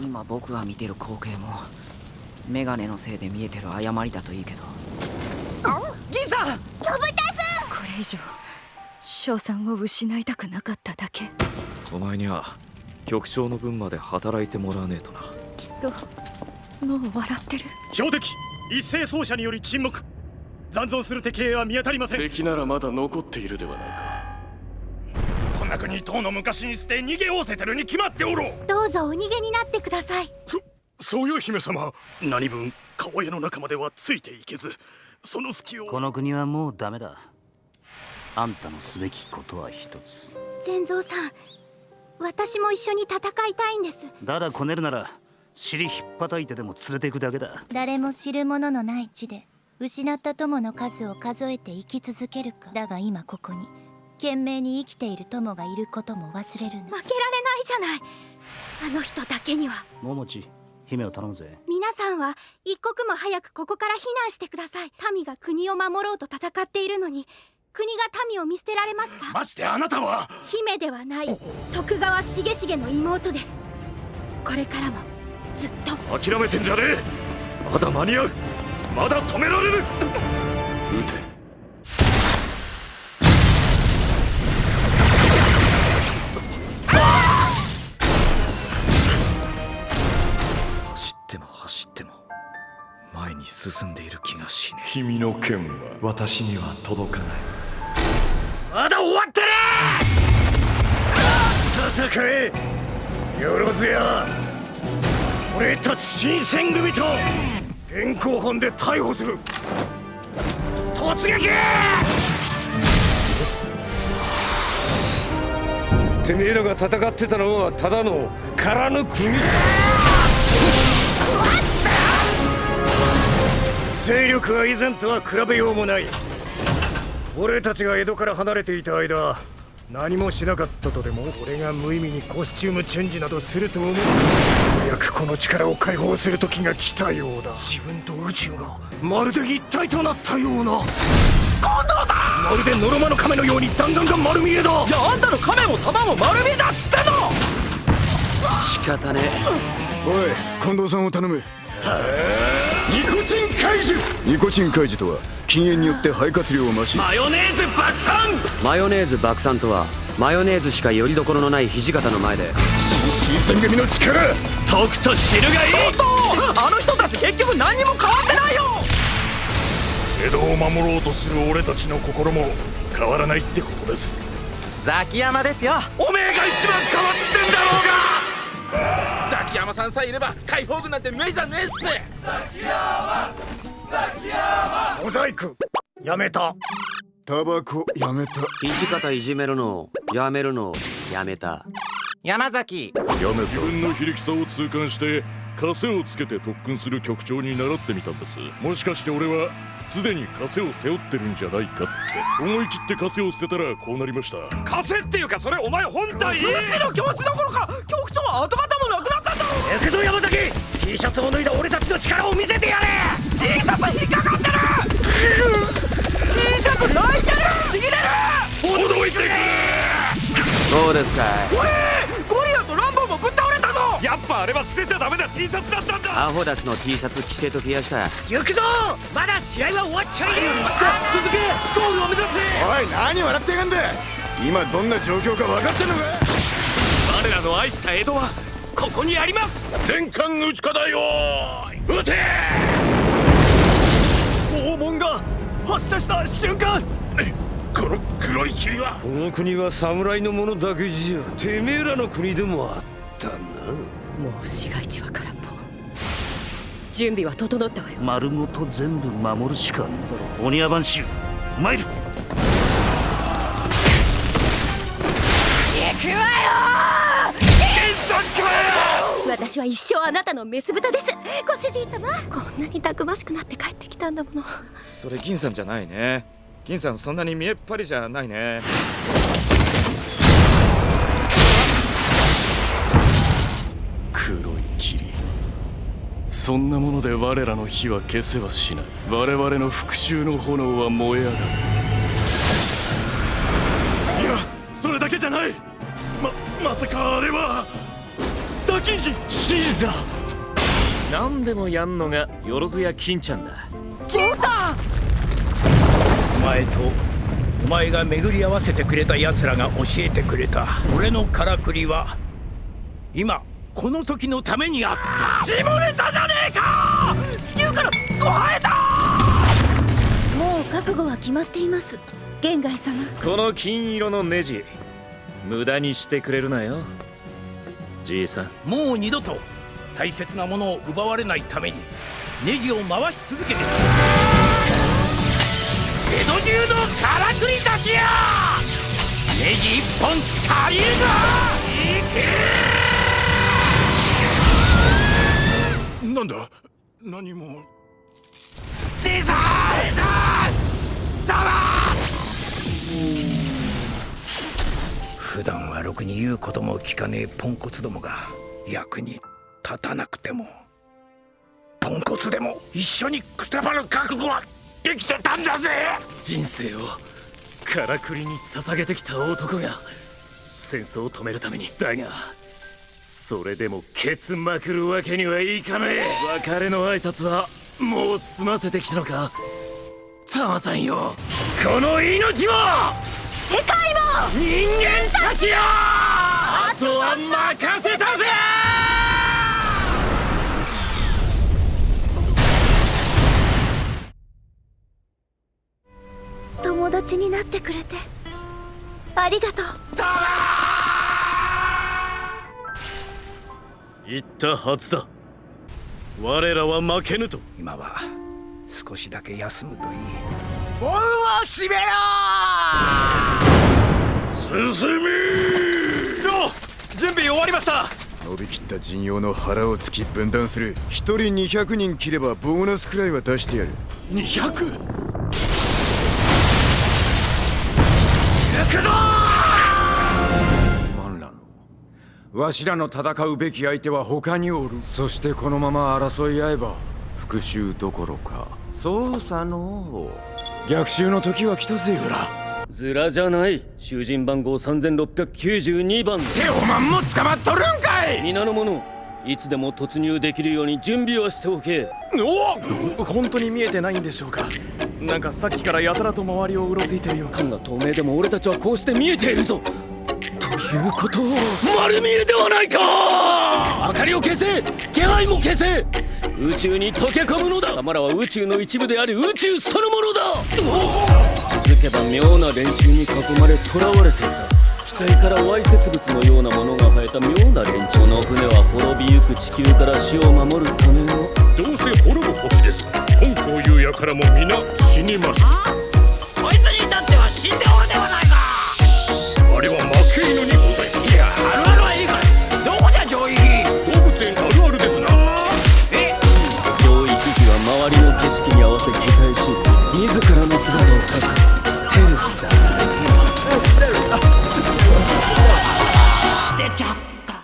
今僕が見てる光景もメガネのせいで見えてる誤りだといいけど。銀さん！飛ぶたこれ以上賞賛を失いたくなかっただけ。お前には局長の分まで働いてもらわねえとな。きっともう笑ってる。標的！一斉奏者により沈黙！残存する敵兵は見当たりません。敵ならまだ残っているではないかこんな国とうの昔に捨て逃げおおせてるに決まっておろう。どうぞお逃げになってください。そそうよ姫様。何分川屋の中まではついていけずその隙を。この国はもうダメだ。あんたのすべきことは一つ。善蔵さん私も一緒に戦いたいんです。だだこねるなら尻引っ叩いてでも連れていくだけだ。誰も知る者のない地で失った友の数を数えて生き続けるか。だが今ここに懸命に生きている友がいることも忘れるな。負けられないじゃない。あの人だけには。桃地姫を頼むぜ。皆さんは一刻も早くここから避難してください。民が国を守ろうと戦っているのに国が民を見捨てられますか？ましてあなたは？姫ではない。徳川重重の妹です。これからもずっと。諦めてんじゃねえ。まだ間に合う。まだ止められる。撃て前に進んでいる気がしね君の剣は私には届かない。まだ終わってね戦え！よろずや！俺たち新選組と現行犯で逮捕する！突撃！てめえらが戦ってたのはただの空の国勢力は以前とは比べようもない。俺たちが江戸から離れていた間何もしなかったとでも俺が無意味にコスチュームチェンジなどすると思う。ようやくこの力を解放する時が来たようだ。自分と宇宙がまるで一体となったような。今度だ！まるでノロマの亀のように弾丸が丸見えだ。いやあんたの亀も弾も丸見えだっつってんの！仕方ねおい近藤さんを頼む。ニコチン怪獣ニコチン怪獣とは禁煙によって肺活量を増し。マヨネーズ爆散。マヨネーズ爆散とはマヨネーズしかよりどころのない土方の前で。新選組の力。とくと知るがいい。とあの人たち結局何にも変わってないよ。江戸を守ろうとする俺たちの心も変わらないってことです。ザキヤマですよ。おめえが一番変わってんだろうが。ザキヤマさんさえいれば解放軍なんて目じゃねえっすモザイクやめた。タバコやめた。土方いじめるのやめるのやめた。山崎。やめ自分の非力さを痛感して枷をつけて特訓する局長に習ってみたんです。もしかして俺はすでに枷を背負ってるんじゃないかって。思い切って枷を捨てたらこうなりました。枷っていうかそれお前本体？うちの気持ちどころか！局長は跡形もなくなったんだ行くぞ山崎 T シャツを脱いだ俺たちの力を見せてやれ！T シャツ引っかかってる！T シャツ泣いてる！ちぎれる！驚いてどうですかおい！ゴリラとランボーもぶっ倒れたぞ！やっぱあれは捨てちゃダメな T シャツだったんだ！アホダスの T シャツ着せときやした。行くぞ！まだ試合は終わっちゃいねえ！続け！ゴールを目指せ！おい何笑ってやがんだ！今どんな状況か分かってんのか？我らの愛した江戸はここにあります。全艦打ちかだよ撃て！拷問が発射した瞬間。この黒い霧は？この国は侍のものだけじゃてめえらの国でもあったな。もう市街地は空っぽ。準備は整ったわよ。丸ごと全部守るしかねえだろ。鬼矢番衆参る私は一生あなたのメス豚です。ご主人様。こんなにたくましくなって帰ってきたんだもの。それ銀さんじゃないね。銀さんそんなに見えっ張りじゃないね。黒い霧。そんなもので我らの火は消せはしない。我々の復讐の炎は燃え上がる。いやそれだけじゃない。ままさかあれはダキンジシーだ何でもやんのがよろずや金ちゃんだ。金さん！お前とお前が巡り合わせてくれた奴らが教えてくれた。俺のからくりは今この時のためにあった。下ネタじゃねえか！地球からご生えた！もう覚悟は決まっています。玄外様。この金色のネジ無駄にしてくれるなよじいさん。もう二度と大切なものを奪われないためにネジを回し続けて江戸中のからくりたちやネジ一本足りるぞいけ!なんだ？何も普段はろくに言うことも聞かねえポンコツどもが役に立たなくてもポンコツでも一緒にくたばる覚悟はできてたんだぜ！人生をからくりに捧げてきた男が戦争を止めるためにだがそれでもケツまくるわけにはいかねえ！別れの挨拶はもう済ませてきたのか？タマさんよ！この命も世界も人間たちよ！あとは任せたぜ！友達になってくれて。ありがとう。言ったはずだ。我らは負けぬと。今は少しだけ休むといい。門を閉めよ進み長準備終わりました伸びきった陣容の腹を突き分断する。一人200人切ればボーナスくらいは出してやる。200? 行くぞマンラのわしらの戦うべき相手は他におる。そしてこのまま争い合えば復讐どころか。そうさの逆襲の時は来たぜズラズラじゃない。囚人番号3692番。テオマンも捕まっとるんかい！皆の者い。つでも突入できるように準備をしておけ。お本当に見えてないんでしょうか？なんかさっきからやたらと周りをうろついてるような缶が透明でも俺たちはこうして見えているぞ。ということを丸見えではないか！明かりを消せ。気配も消せ。宇宙に溶け込むのだ。貴様らは宇宙の一部であり宇宙そのものだけば妙な連中に囲まれ囚われていた。死体からわいせつ物のようなものが生えた妙な連中の船は滅びゆく地球から死を守るための。どうせ滅ぶ星です。本という輩も皆死にます。